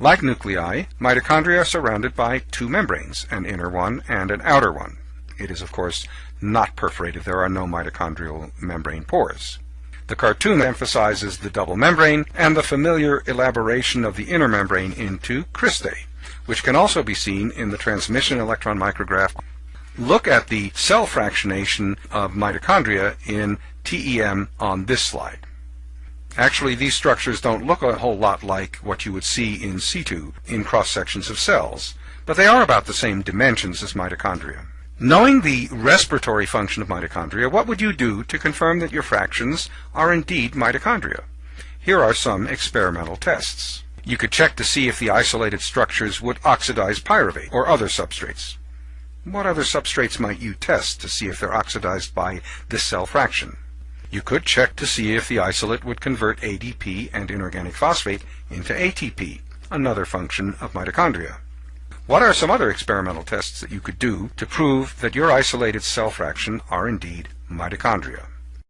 Like nuclei, mitochondria are surrounded by two membranes, an inner one and an outer one. It is, of course, not perforated. There are no mitochondrial membrane pores. The cartoon emphasizes the double membrane and the familiar elaboration of the inner membrane into cristae, which can also be seen in the transmission electron micrograph. Look at the cell fractionation of mitochondria in TEM on this slide. Actually, these structures don't look a whole lot like what you would see in situ in cross-sections of cells, but they are about the same dimensions as mitochondria. Knowing the respiratory function of mitochondria, what would you do to confirm that your fractions are indeed mitochondria? Here are some experimental tests. You could check to see if the isolated structures would oxidize pyruvate or other substrates. What other substrates might you test to see if they're oxidized by this cell fraction? You could check to see if the isolate would convert ADP and inorganic phosphate into ATP, another function of mitochondria. What are some other experimental tests that you could do to prove that your isolated cell fraction are indeed mitochondria?